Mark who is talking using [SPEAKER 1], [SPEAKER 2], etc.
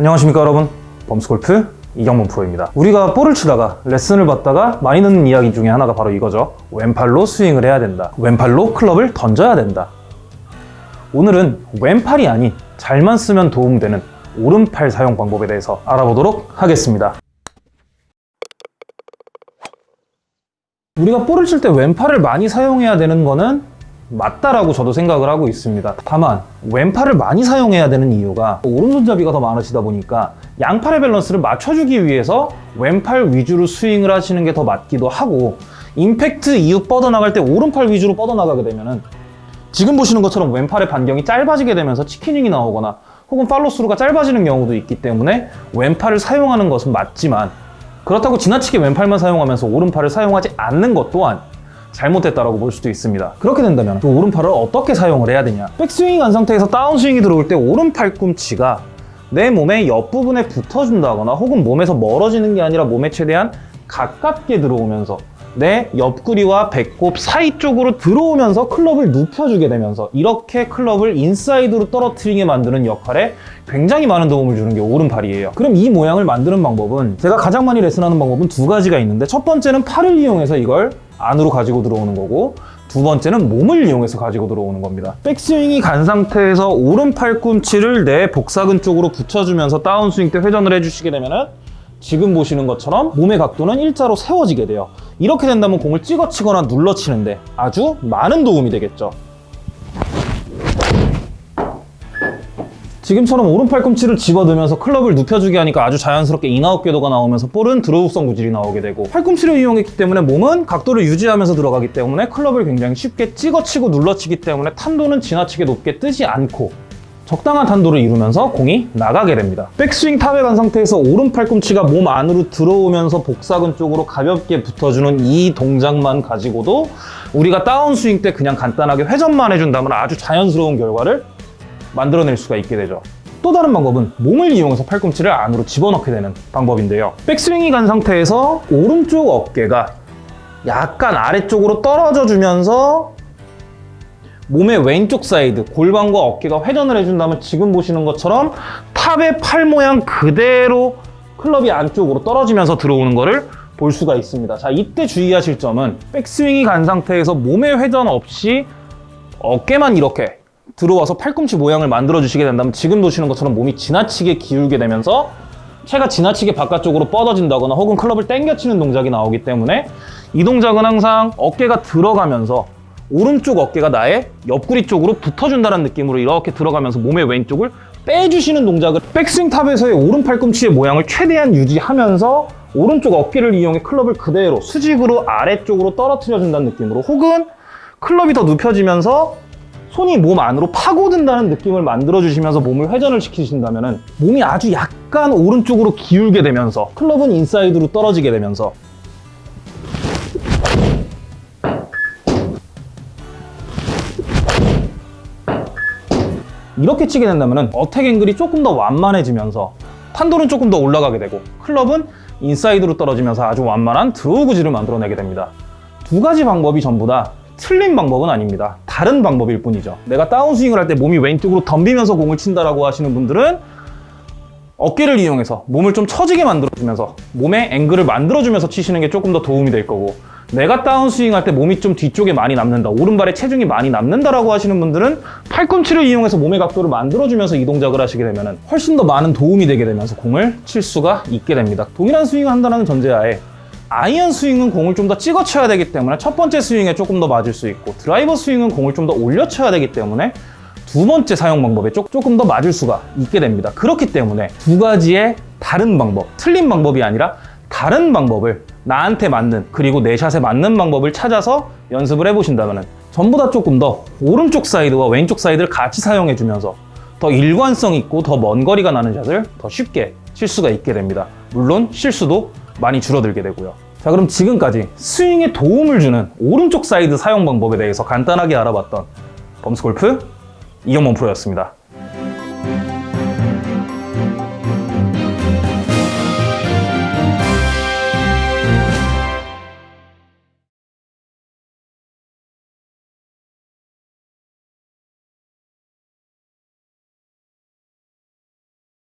[SPEAKER 1] 안녕하십니까 여러분. 범스골프 이경문 프로입니다. 우리가 볼을 치다가 레슨을 받다가 많이 듣는 이야기 중에 하나가 바로 이거죠. 왼팔로 스윙을 해야 된다. 왼팔로 클럽을 던져야 된다. 오늘은 왼팔이 아닌 잘만 쓰면 도움되는 오른팔 사용 방법에 대해서 알아보도록 하겠습니다. 우리가 볼을 칠 때 왼팔을 많이 사용해야 되는 거는 맞다라고 저도 생각을 하고 있습니다. 다만 왼팔을 많이 사용해야 되는 이유가 오른손잡이가 더 많으시다 보니까 양팔의 밸런스를 맞춰주기 위해서 왼팔 위주로 스윙을 하시는 게 더 맞기도 하고 임팩트 이후 뻗어나갈 때 오른팔 위주로 뻗어나가게 되면은 지금 보시는 것처럼 왼팔의 반경이 짧아지게 되면서 chicken wing이 나오거나 혹은 follow through가 짧아지는 경우도 있기 때문에 왼팔을 사용하는 것은 맞지만 그렇다고 지나치게 왼팔만 사용하면서 오른팔을 사용하지 않는 것 또한 잘못됐다라고 볼 수도 있습니다. 그렇게 된다면 그 오른팔을 어떻게 사용을 해야 되냐? 백스윙이 간 상태에서 다운스윙이 들어올 때 오른팔꿈치가 내 몸의 옆부분에 붙어준다거나 혹은 몸에서 멀어지는 게 아니라 몸에 최대한 가깝게 들어오면서 내 옆구리와 배꼽 사이 쪽으로 들어오면서 클럽을 눕혀주게 되면서 이렇게 클럽을 인사이드로 떨어뜨리게 만드는 역할에 굉장히 많은 도움을 주는 게 오른팔이에요. 그럼 이 모양을 만드는 방법은 제가 가장 많이 레슨하는 방법은 두 가지가 있는데 첫 번째는 팔을 이용해서 이걸 안으로 가지고 들어오는 거고 두 번째는 몸을 이용해서 가지고 들어오는 겁니다. 백스윙이 간 상태에서 오른 팔꿈치를 내 복사근 쪽으로 붙여주면서 다운스윙 때 회전을 해주시게 되면 은 지금 보시는 것처럼 몸의 각도는 일자로 세워지게 돼요. 이렇게 된다면 공을 찍어치거나 눌러치는데 아주 많은 도움이 되겠죠. 지금처럼 오른 팔 꿈치를 집어넣으면서 클럽을 눕혀주게 하니까 아주 자연스럽게 in-out 궤도가 나오면서 볼은 draw성 구질이 나오게 되고 팔꿈치를 이용했기 때문에 몸은 각도를 유지하면서 들어가기 때문에 클럽을 굉장히 쉽게 찍어치고 눌러치기 때문에 탄도는 지나치게 높게 뜨지 않고 적당한 탄도를 이루면서 공이 나가게 됩니다. 백스윙 탑에 간 상태에서 오른 팔꿈치가 몸 안으로 들어오면서 복사근 쪽으로 가볍게 붙어주는 이 동작만 가지고도 우리가 다운스윙 때 그냥 간단하게 회전만 해준다면 아주 자연스러운 결과를 만들어낼 수가 있게 되죠. 또 다른 방법은 몸을 이용해서 팔꿈치를 안으로 집어넣게 되는 방법인데요. 백스윙이 간 상태에서 오른쪽 어깨가 약간 아래쪽으로 떨어져 주면서 몸의 왼쪽 사이드, 골반과 어깨가 회전을 해준다면 지금 보시는 것처럼 탑의 팔 모양 그대로 클럽이 안쪽으로 떨어지면서 들어오는 것을 볼 수가 있습니다. 자, 이때 주의하실 점은 백스윙이 간 상태에서 몸의 회전 없이 어깨만 이렇게 들어와서 팔꿈치 모양을 만들어 주시게 된다면 지금 보시는 것처럼 몸이 지나치게 기울게 되면서 채가 지나치게 바깥쪽으로 뻗어진다거나 혹은 클럽을 당겨치는 동작이 나오기 때문에 이 동작은 항상 어깨가 들어가면서 오른쪽 어깨가 나의 옆구리 쪽으로 붙어준다는 느낌으로 이렇게 들어가면서 몸의 왼쪽을 빼주시는 동작을 백스윙 탑에서의 오른 팔꿈치의 모양을 최대한 유지하면서 오른쪽 어깨를 이용해 클럽을 그대로 수직으로 아래쪽으로 떨어뜨려준다는 느낌으로 혹은 클럽이 더 눕혀지면서 손이 몸 안으로 파고든다는 느낌을 만들어주시면서 몸을 회전을 시키신다면 몸이 아주 약간 오른쪽으로 기울게 되면서 클럽은 인사이드로 떨어지게 되면서 이렇게 치게 된다면 attack angle이 조금 더 완만해지면서 탄도는 조금 더 올라가게 되고 클럽은 인사이드로 떨어지면서 아주 완만한 draw 구질을 만들어내게 됩니다. 두 가지 방법이 전부 다 틀린 방법은 아닙니다. 다른 방법일 뿐이죠. 내가 다운스윙을 할 때 몸이 왼쪽으로 덤비면서 공을 친다라고 하시는 분들은 어깨를 이용해서 몸을 좀 처지게 만들어주면서 몸의 앵글을 만들어주면서 치시는 게 조금 더 도움이 될 거고 내가 다운스윙 할 때 몸이 좀 뒤쪽에 많이 남는다 오른발에 체중이 많이 남는다라고 하시는 분들은 팔꿈치를 이용해서 몸의 각도를 만들어주면서 이 동작을 하시게 되면 훨씬 더 많은 도움이 되게 되면서 공을 칠 수가 있게 됩니다 동일한 스윙을 한다는 전제하에 아이언 스윙은 공을 좀 더 찍어 쳐야 되기 때문에 첫 번째 스윙에 조금 더 맞을 수 있고 드라이버 스윙은 공을 좀 더 올려 쳐야 되기 때문에 두 번째 사용 방법에 조, 조금 더 맞을 수가 있게 됩니다. 그렇기 때문에 두 가지의 다른 방법, 틀린 방법이 아니라 다른 방법을 나한테 맞는 그리고 내 샷에 맞는 방법을 찾아서 연습을 해보신다면 전부 다 조금 더 오른쪽 사이드와 왼쪽 사이드를 같이 사용해 주면서 더 일관성 있고 더 먼 거리가 나는 샷을 더 쉽게 칠 수가 있게 됩니다. 물론 실수도 많이 줄어들게 되고요. 자 그럼 지금까지 스윙에 도움을 주는 오른쪽 사이드 사용 방법에 대해서 간단하게 알아봤던 범스골프 이경범 프로였습니다.